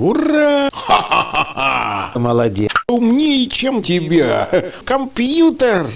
Ура! Ха-ха-ха! Молодец! Умнее, чем тебя! Компьютер!